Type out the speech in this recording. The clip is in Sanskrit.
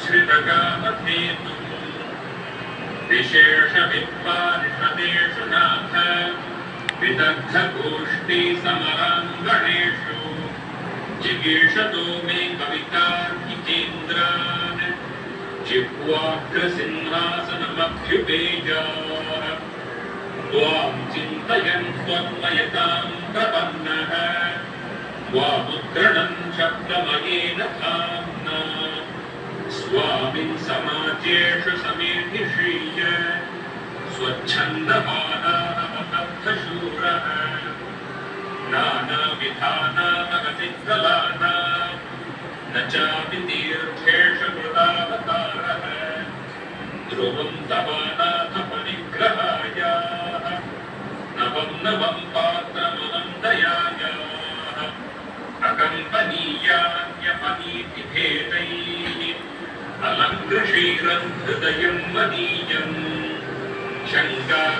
श्रितकामधेतु विशेषविद्वानिषदेषु नाथ विदग्धगोष्ठी समराङ्गणेषु जिगीषतो मे कवितार्किकेन्द्रान् जिह्वाग्रसिंहासनमभ्युपेजाः त्वां चिन्तयन् त्वन्मयतां प्रपन्नः त्वामुद्रणं शब्दमयेन समाजेषु समेधिषीय स्वच्छन्दमानानमबद्धशूरः नानाविधानानगतिकलानां न चापि तीर्थेषु कृतावतारः ध्रुवं तवानाथ परिग्रहायाः नवं नवं अलङ्कृषीरन् हृदयं मदीयम्। शङ्काकल